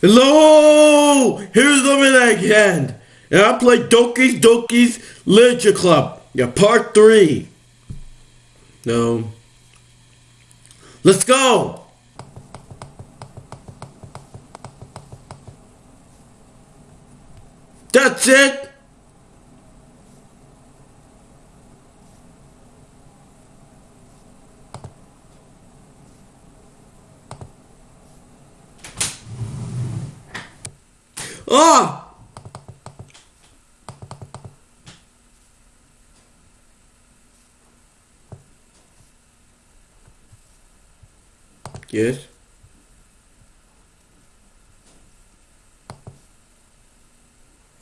Hello! Here's the again. And I play Doki's Doki's Literature Club. Yeah, part three. No. Let's go! That's it! Ah! Yes.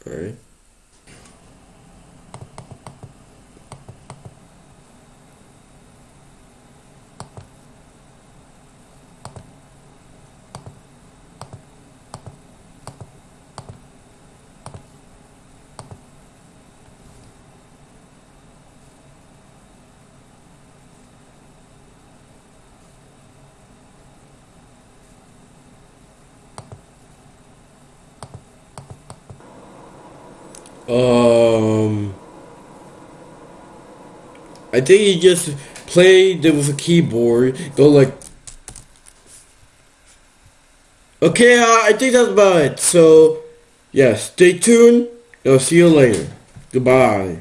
Alright. Um, I think he just played it with a keyboard. Go like, okay. I think that's about it. So, yeah, stay tuned. I'll see you later. Goodbye.